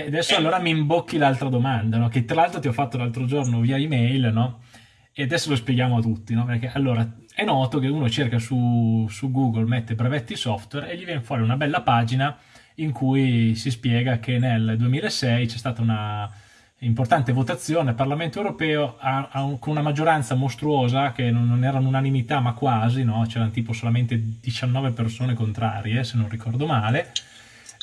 Adesso allora mi imbocchi l'altra domanda, no? che tra l'altro ti ho fatto l'altro giorno via email, no? E adesso lo spieghiamo a tutti, no? Perché allora è noto che uno cerca su, su Google, mette brevetti software e gli viene fuori una bella pagina in cui si spiega che nel 2006 c'è stata una importante votazione al Parlamento europeo a, a con una maggioranza mostruosa che non, non era un'unanimità ma quasi, no? c'erano tipo solamente 19 persone contrarie se non ricordo male,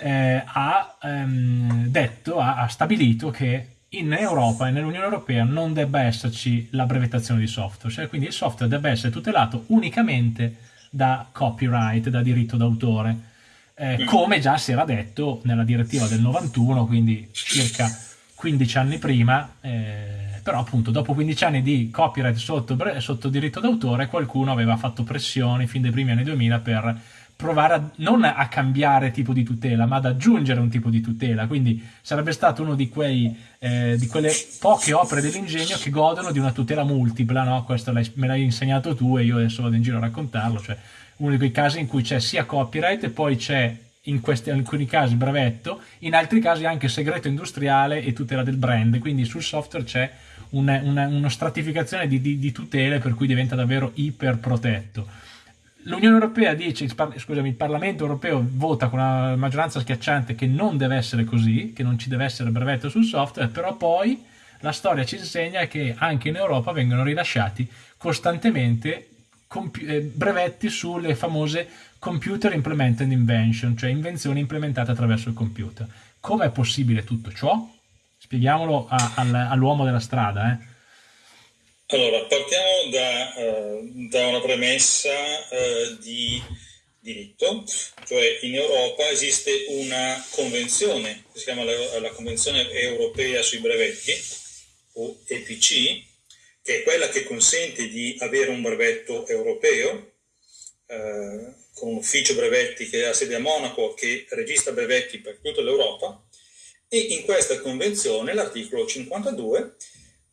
eh, ha ehm, detto, ha, ha stabilito che in Europa e nell'Unione Europea non debba esserci la brevettazione di software, cioè quindi il software debba essere tutelato unicamente da copyright, da diritto d'autore, eh, mm. come già si era detto nella direttiva del 91, quindi circa 15 anni prima, eh, però appunto dopo 15 anni di copyright sotto, sotto diritto d'autore qualcuno aveva fatto pressioni fin dai primi anni 2000 per provare a, non a cambiare tipo di tutela, ma ad aggiungere un tipo di tutela. Quindi sarebbe stato uno di, quei, eh, di quelle poche opere dell'ingegno che godono di una tutela multipla, no? Questo me l'hai insegnato tu e io adesso vado in giro a raccontarlo, cioè uno di quei casi in cui c'è sia copyright e poi c'è in, questi, in alcuni casi brevetto, in altri casi anche segreto industriale e tutela del brand, quindi sul software c'è una, una, una stratificazione di, di, di tutele per cui diventa davvero iper protetto L'Unione Europea dice, scusami, il Parlamento Europeo vota con una maggioranza schiacciante che non deve essere così, che non ci deve essere brevetto sul software, però poi la storia ci insegna che anche in Europa vengono rilasciati costantemente eh, brevetti sulle famose computer implemented invention, cioè invenzioni implementate attraverso il computer. Come è possibile tutto ciò? Spieghiamolo all'uomo della strada, eh? Allora, partiamo da, uh, da una premessa uh, di diritto, cioè in Europa esiste una convenzione, che si chiama la, la, Convenzione Europea sui brevetti, o EPC, che è quella che consente di avere un brevetto europeo, uh, con un ufficio brevetti che ha sede a Monaco, che registra brevetti per tutta l'Europa, e in questa convenzione l'articolo 52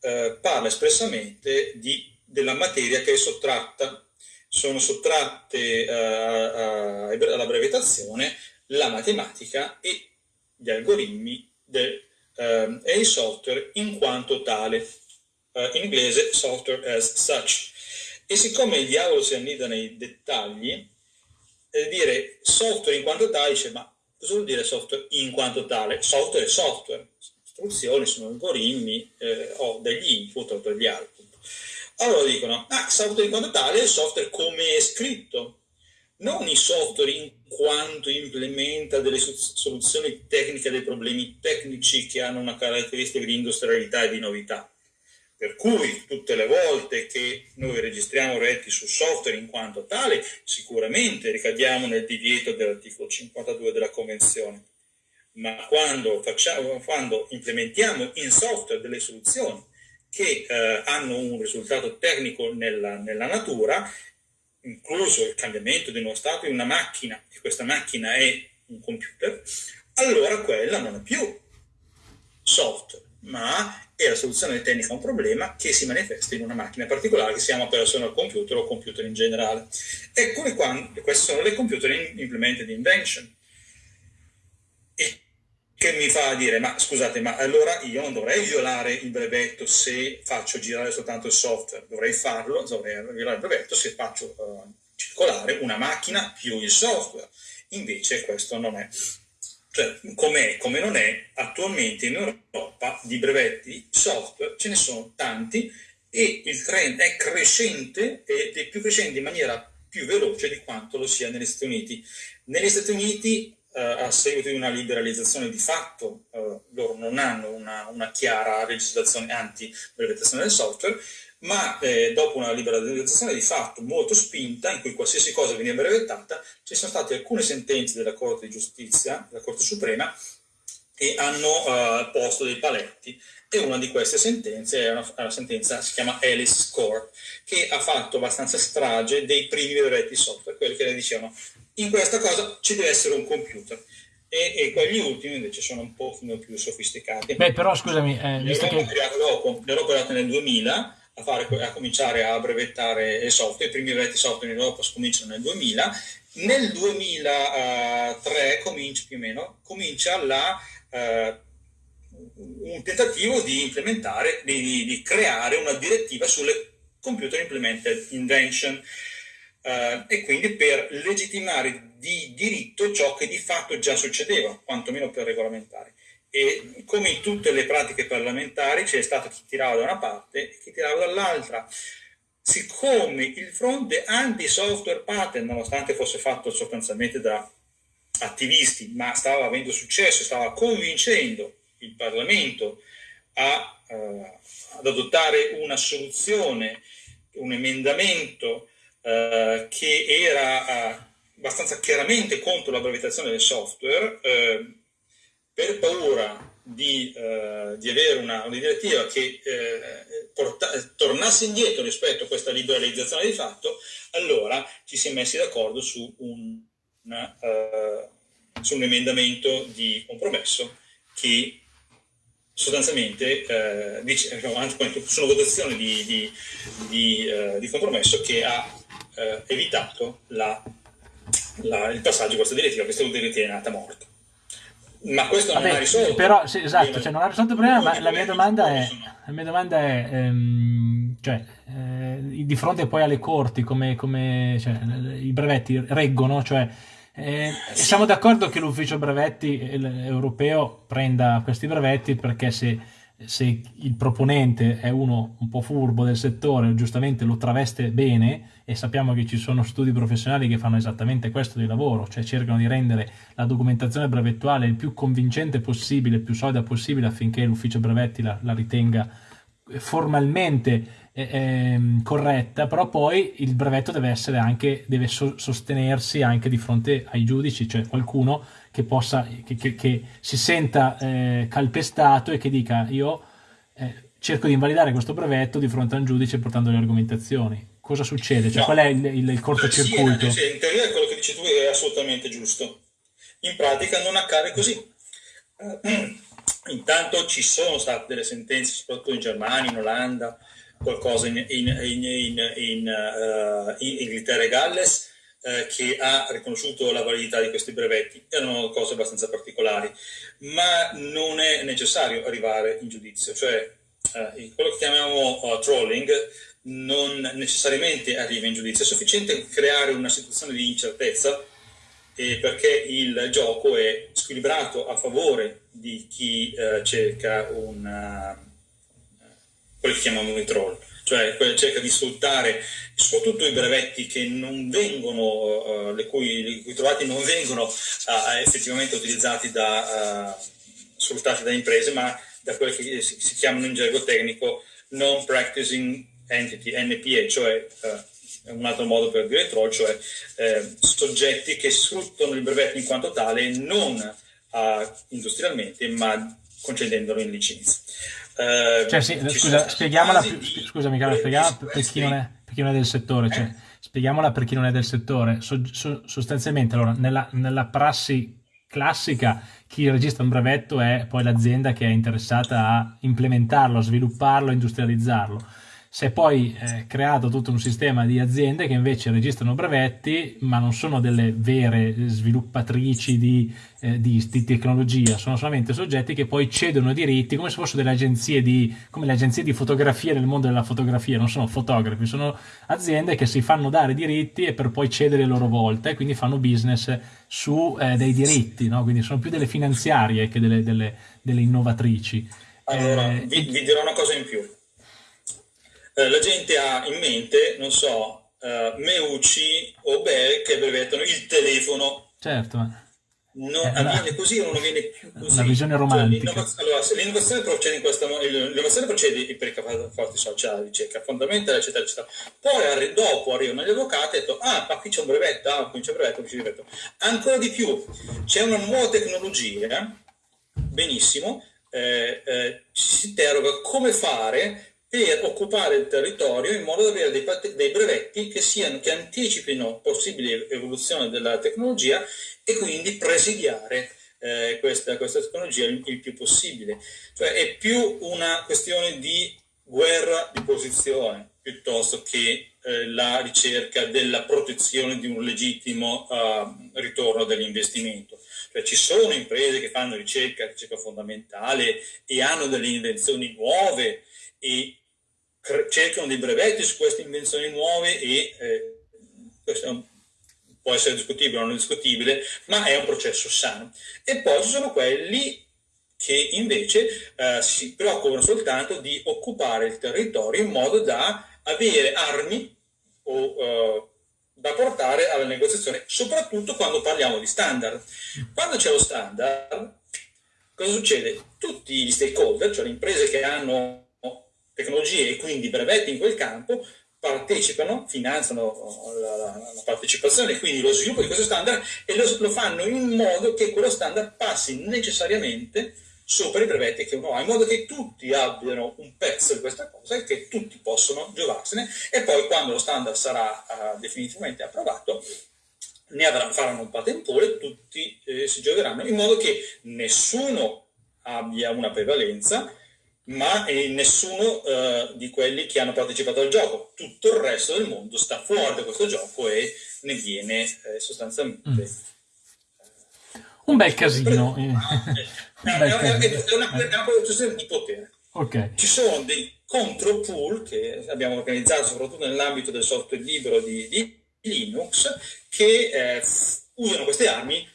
eh, parla espressamente di, della materia che è sottratta. Sono sottratte eh, alla brevettazione la matematica e gli algoritmi del, eh, e il software in quanto tale, eh, in inglese software as such. E siccome il diavolo si annida nei dettagli, eh, dire software in quanto tale, dice ma cosa vuol dire software in quanto tale? Software è software, istruzioni, sono algoritmi eh, o degli input o degli output. Allora dicono, ah, software in quanto tale è il software come è scritto, non il software in quanto implementa delle soluzioni tecniche dei problemi tecnici che hanno una caratteristica di industrialità e di novità. Per cui tutte le volte che noi registriamo reti su software in quanto tale, sicuramente ricadiamo nel divieto dell'articolo 52 della Convenzione ma quando, facciamo, quando implementiamo in software delle soluzioni che eh, hanno un risultato tecnico nella, nella, natura, incluso il cambiamento di uno stato di una macchina, e questa macchina è un computer, allora quella non è più software, ma è la soluzione tecnica a un problema che si manifesta in una macchina particolare che si chiama personal computer o computer in generale. Eccole qua, queste sono le computer implemented invention. Che mi fa dire, ma scusate, ma allora io non dovrei violare il brevetto se faccio girare soltanto il software, dovrei farlo, dovrei violare il brevetto se faccio uh, circolare una macchina più il software. Invece questo non è. Cioè, com'è, come non è, attualmente in Europa di brevetti software ce ne sono tanti e il trend è crescente ed è più crescente in maniera più veloce di quanto lo sia negli Stati Uniti. Negli Stati Uniti eh, a seguito di una liberalizzazione di fatto, eh, loro non hanno una, una chiara legislazione anti-brevettazione del software, ma eh, dopo una liberalizzazione di fatto molto spinta, in cui qualsiasi cosa veniva brevettata, ci sono state alcune sentenze della Corte di Giustizia, della Corte Suprema, che hanno uh, posto dei paletti e una di queste sentenze è una, una sentenza si chiama Alice Score, che ha fatto abbastanza strage dei primi brevetti software, quelli che le dicevano in questa cosa ci deve essere un computer. E, e quelli ultimi invece sono un pochino più sofisticati. Beh, però scusami, eh, visto che... dopo, l'ero creato nel 2000 a, fare, a, cominciare a brevettare il software, i primi brevetti software in Europa cominciano nel 2000, nel 2003 comincia più o meno, comincia la, uh, un tentativo di implementare, di, di, creare una direttiva sulle computer implemented invention uh, e quindi per legittimare di diritto ciò che di fatto già succedeva, quantomeno per regolamentare. E come in tutte le pratiche parlamentari c'è stato chi tirava da una parte e chi tirava dall'altra. Siccome il fronte anti-software patent, nonostante fosse fatto sostanzialmente da attivisti, ma stava avendo successo, stava convincendo il Parlamento a, uh, ad adottare una soluzione, un emendamento uh, che era uh, abbastanza chiaramente contro la brevettazione del software, per paura di, di avere una, una, direttiva che porta, tornasse indietro rispetto a questa liberalizzazione di fatto, allora ci si è messi d'accordo su un, una, su un emendamento di compromesso che sostanzialmente eh, dice, sono votazioni di, di, di, eh, di, compromesso che ha eh, evitato la, la, il passaggio di questa direttiva, questa direttiva è nata morta. Ma questo Vabbè, non ha risolto. Però, sì, esatto, cioè non ha risolto il problema, ma la mia domanda è, la mia domanda è ehm, cioè, eh, di fronte poi alle corti, come, come cioè, i brevetti reggono, cioè eh, siamo d'accordo che l'ufficio brevetti europeo prenda questi brevetti perché se, se, il proponente è uno un po' furbo del settore, giustamente lo traveste bene e sappiamo che ci sono studi professionali che fanno esattamente questo di lavoro, cioè cercano di rendere la documentazione brevettuale il più convincente possibile, il più solida possibile affinché l'ufficio brevetti la, la ritenga formalmente eh, corretta, però poi il brevetto deve essere anche, deve so- sostenersi anche di fronte ai giudici, cioè qualcuno che possa, che, che, che si senta eh, calpestato e che dica io eh, cerco di invalidare questo brevetto di fronte a un giudice portando le argomentazioni. Cosa succede? Cioè, no. qual è il, il, il cortocircuito? Sì, in teoria quello che dici tu è assolutamente giusto. In pratica non accade così. Intanto ci sono state delle sentenze, soprattutto in Germania, in Olanda, qualcosa in, in, in, in uh, Inghilterra e Galles uh, che ha riconosciuto la validità di questi brevetti. Erano cose abbastanza particolari, ma non è necessario arrivare in giudizio, cioè uh, quello che chiamiamo trolling non necessariamente arriva in giudizio, è sufficiente creare una situazione di incertezza perché il gioco è squilibrato a favore di chi cerca una quello che chiamiamo i troll, cioè cerca di sfruttare soprattutto i brevetti che non vengono, uh, le, cui, le cui trovati non vengono uh, effettivamente utilizzati da, uh, sfruttati da imprese, ma da quelle che si, si, chiamano in gergo tecnico non practicing entity, NPA, cioè un altro modo per dire troll, cioè soggetti che sfruttano il brevetto in quanto tale non industrialmente, ma concedendolo in licenza. Eh, cioè, sì, scusa, spieghiamola, di... scusami Carlo, spieghiamola per chi, non è, per chi non è del settore, cioè, spieghiamola per chi non è del settore. So, so, sostanzialmente, allora, nella, nella prassi classica, chi registra un brevetto è poi l'azienda che è interessata a implementarlo, a svilupparlo, a industrializzarlo si è poi eh, creato tutto un sistema di aziende che invece registrano brevetti, ma non sono delle vere sviluppatrici di, eh, di, di, tecnologia, sono solamente soggetti che poi cedono diritti come se fossero delle agenzie di, come le agenzie di fotografia nel mondo della fotografia, non sono fotografi, sono aziende che si fanno dare diritti e per poi cedere a loro volta e quindi fanno business su eh, dei diritti, no? quindi sono più delle finanziarie che delle, delle, delle innovatrici. Allora, eh, vi, vi dirò una cosa in più eh, la gente ha in mente, non so, uh, Meucci o Bell che brevettano il telefono. Certo. Non eh, avviene così o non avviene più così. Una visione cioè, romantica. Cioè, allora, l'innovazione procede in questa l'innovazione procede per i forti sociali, ricerca fondamentale, eccetera, eccetera. Poi arri- dopo arrivano gli avvocati e detto, ah, ma qui c'è un brevetto, ah, qui c'è un brevetto, qui c'è un brevetto. Ancora di più, c'è una nuova tecnologia, benissimo, eh, eh, si interroga come fare per occupare il territorio in modo da avere dei, dei brevetti che, siano, che anticipino possibili evoluzioni della tecnologia e quindi presidiare eh, questa, questa, tecnologia il, il, più possibile. Cioè è più una questione di guerra di posizione piuttosto che eh, la ricerca della protezione di un legittimo uh, ritorno dell'investimento. Cioè ci sono imprese che fanno ricerca, ricerca fondamentale e hanno delle invenzioni nuove e cercano dei brevetti su queste invenzioni nuove e eh, questo può essere discutibile o non discutibile, ma è un processo sano. E poi ci sono quelli che invece eh, si preoccupano soltanto di occupare il territorio in modo da avere armi o, eh, da portare alla negoziazione, soprattutto quando parliamo di standard. Quando c'è lo standard, cosa succede? Tutti gli stakeholder, cioè le imprese che hanno tecnologie e quindi brevetti in quel campo, partecipano, finanziano la, la, la, partecipazione quindi lo sviluppo di questo standard e lo, lo, fanno in modo che quello standard passi necessariamente sopra i brevetti che uno ha, in modo che tutti abbiano un pezzo di questa cosa e che tutti possono giovarsene e poi quando lo standard sarà uh, definitivamente approvato ne avranno, faranno un patentore e tutti eh, si giocheranno in modo che nessuno abbia una prevalenza ma eh, nessuno eh, di quelli che hanno partecipato al gioco. Tutto il resto del mondo sta fuori da questo gioco e ne viene eh, sostanzialmente... Mm. Un bel casino. È, una, è una questione di potere. Okay. Ci sono dei contropool che abbiamo organizzato soprattutto nell'ambito del software libero di, di Linux che eh, usano queste armi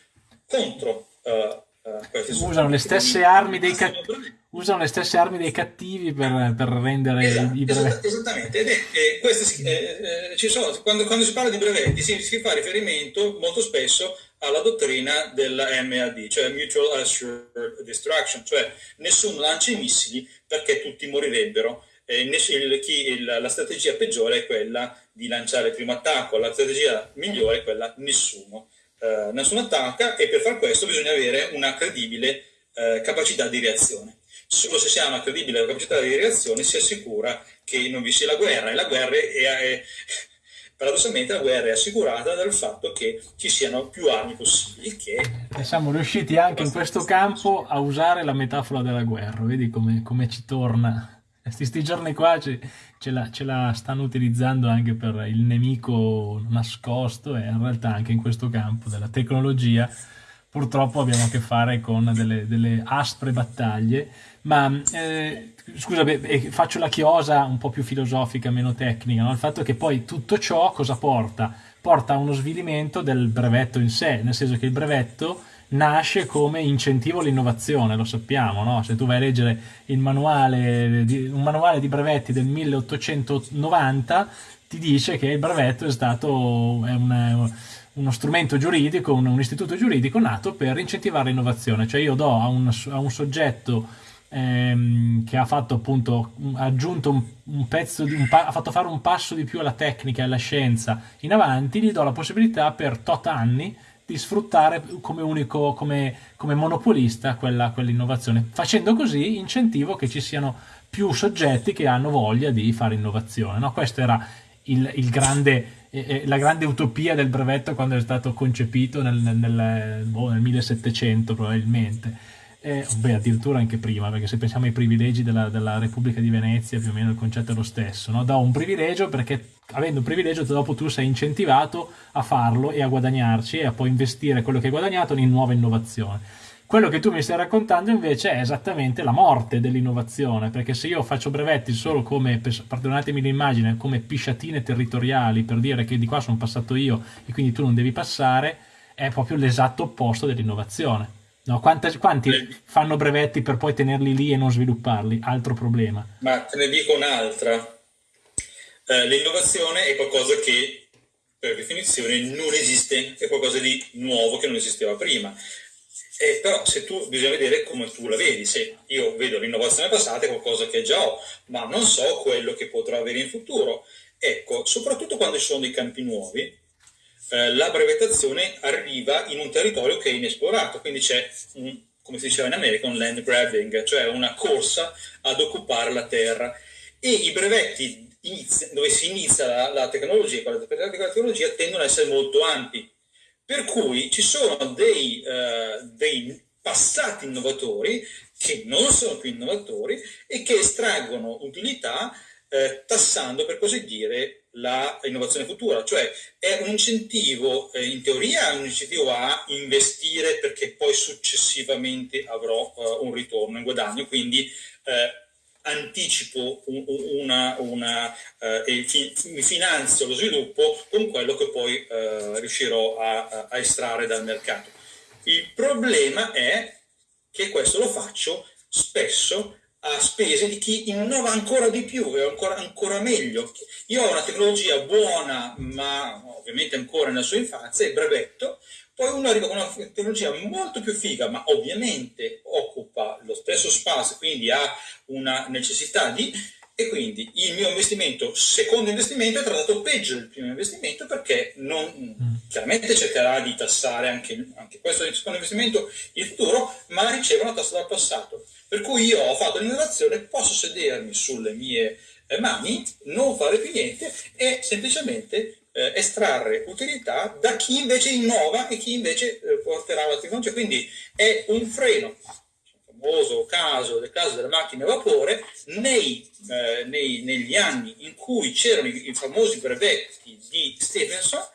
contro uh, queste usano le stesse armi dei cattivi usano le stesse armi dei cattivi per, per rendere esatto, i brevetti. Esattamente, ed è, queste, eh, eh, sono, quando, quando, si parla di brevetti si, si, fa riferimento molto spesso alla dottrina della MAD, cioè Mutual Assured Destruction, cioè nessuno lancia i missili perché tutti morirebbero. Eh, il, chi, il, la strategia peggiore è quella di lanciare il primo attacco, la strategia migliore è quella nessuno. Eh, nessuno attacca e per far questo bisogna avere una credibile eh, capacità di reazione solo se si ha una credibile capacità di reazione si assicura che non vi sia la guerra. E la guerra è, è paradossalmente la guerra è assicurata dal fatto che ci siano più armi possibili che e siamo riusciti anche in questo campo a usare la metafora della guerra. Vedi come, come ci torna. Questi giorni qua ce, ce, la, ce, la, stanno utilizzando anche per il nemico nascosto e in realtà anche in questo campo della tecnologia purtroppo abbiamo a che fare con delle, delle aspre battaglie ma eh, scusa, beh, faccio la chiosa un po' più filosofica, meno tecnica, no? il fatto che poi tutto ciò cosa porta? Porta a uno svilimento del brevetto in sé, nel senso che il brevetto nasce come incentivo all'innovazione, lo sappiamo, no? se tu vai a leggere manuale di, un manuale di brevetti del 1890 ti dice che il brevetto è stato è una, uno strumento giuridico, un, un, istituto giuridico nato per incentivare l'innovazione, cioè io do a un, a un soggetto ehm, che ha fatto appunto ha aggiunto un, un pezzo di, un ha fatto fare un passo di più alla tecnica e alla scienza in avanti gli do la possibilità per tot anni di sfruttare come unico come, come monopolista quell'innovazione facendo così incentivo che ci siano più soggetti che hanno voglia di fare innovazione no? questo era il, il grande la grande utopia del brevetto quando è stato concepito nel, nel, nel, boh, nel 1700 probabilmente eh, beh, addirittura anche prima, perché se pensiamo ai privilegi della, della, Repubblica di Venezia, più o meno il concetto è lo stesso, no? Da un privilegio perché avendo un privilegio dopo tu sei incentivato a farlo e a guadagnarci e a poi investire quello che hai guadagnato in nuova innovazione. Quello che tu mi stai raccontando invece è esattamente la morte dell'innovazione, perché se io faccio brevetti solo come, perdonatemi l'immagine, come pisciatine territoriali per dire che di qua sono passato io e quindi tu non devi passare, è proprio l'esatto opposto dell'innovazione. No, quanti, quanti fanno brevetti per poi tenerli lì e non svilupparli? Altro problema. Ma te ne dico un'altra. Eh, l'innovazione è qualcosa che per definizione non esiste, è qualcosa di nuovo che non esisteva prima. Eh, però se tu bisogna vedere come tu la vedi, se io vedo l'innovazione passata è qualcosa che già ho, ma non so quello che potrò avere in futuro. Ecco, soprattutto quando ci sono dei campi nuovi, eh, la brevettazione arriva in un territorio che è inesplorato, quindi c'è, come si diceva in America, un land grabbing, cioè una corsa ad occupare la terra. E i brevetti inizia, dove si inizia la, la tecnologia, la tecnologia, tendono ad essere molto ampi. Per cui ci sono dei, uh, dei passati innovatori che non sono più innovatori e che estraggono utilità eh, tassando per così dire l'innovazione futura, cioè è un incentivo, eh, in teoria è un incentivo a investire perché poi successivamente avrò uh, un ritorno in guadagno, quindi eh, anticipo una, una eh, e fi, finanzio lo sviluppo con quello che poi eh, riuscirò a, a, estrarre dal mercato. Il problema è che questo lo faccio spesso a spese di chi innova ancora di più e ancora, ancora meglio. Io ho una tecnologia buona, ma ovviamente ancora nella sua infanzia, il brevetto, poi uno arriva con una tecnologia molto più figa, ma ovviamente occupa lo stesso spazio, quindi ha una necessità di... E quindi il mio investimento, secondo investimento, è trattato peggio del primo investimento perché non, mm. chiaramente cercherà di tassare anche, anche questo secondo investimento il futuro, ma riceve una tassa dal passato. Per cui io ho fatto l'innovazione, posso sedermi sulle mie eh, mani, non fare più niente e semplicemente eh, estrarre utilità da chi invece innova e chi invece eh, porterà la tecnologia. Quindi è un freno. Il famoso caso del caso delle macchine a vapore, nei, eh, nei, negli anni in cui c'erano i, i famosi brevetti di Stephenson,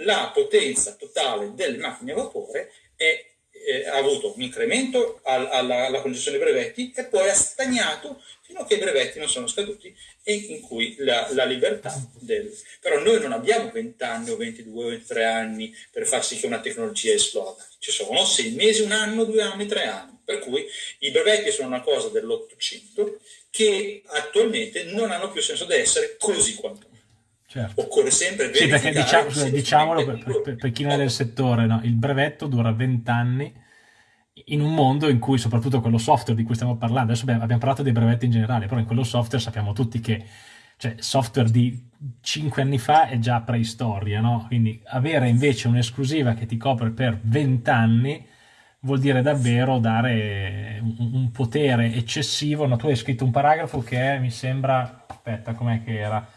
la potenza totale delle macchine a vapore è eh, ha avuto un incremento al, alla, alla, concessione dei brevetti e poi ha stagnato fino a che i brevetti non sono scaduti e in cui la, la libertà del... Però noi non abbiamo 20 anni o 22 o 23 anni per far sì che una tecnologia esploda. Ci sono 6 mesi, un anno, due anni, tre anni. Per cui i brevetti sono una cosa dell'Ottocento che attualmente non hanno più senso di essere così quanto Certo. Occorre sempre Sì, perché diciamo, diciamolo per, per, per, chi non è del settore, no? il brevetto dura 20 anni in un mondo in cui soprattutto quello software di cui stiamo parlando, adesso abbiamo parlato dei brevetti in generale, però in quello software sappiamo tutti che cioè, software di 5 anni fa è già preistoria, no? quindi avere invece un'esclusiva che ti copre per 20 anni vuol dire davvero dare un, un potere eccessivo. No, tu hai scritto un paragrafo che è, mi sembra, aspetta, com'è che era?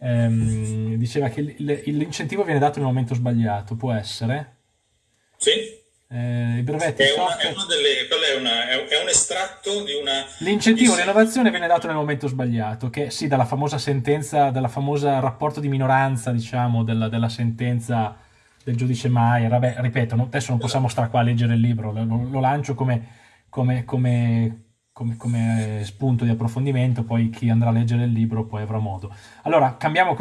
Ehm, diceva che l'incentivo viene dato nel momento sbagliato, può essere? Sì. Eh, I brevetti è, una, è, una delle, è, una, è, un estratto di una... L'incentivo all'innovazione viene dato nel momento sbagliato, che sì, dalla famosa sentenza, dalla famosa rapporto di minoranza, diciamo, della, della sentenza del giudice Maier. Vabbè, ripeto, adesso non possiamo stare qua a leggere il libro, lo, lo lancio come, come, come come, come spunto di approfondimento, poi chi andrà a leggere il libro poi avrà modo. Allora, cambiamo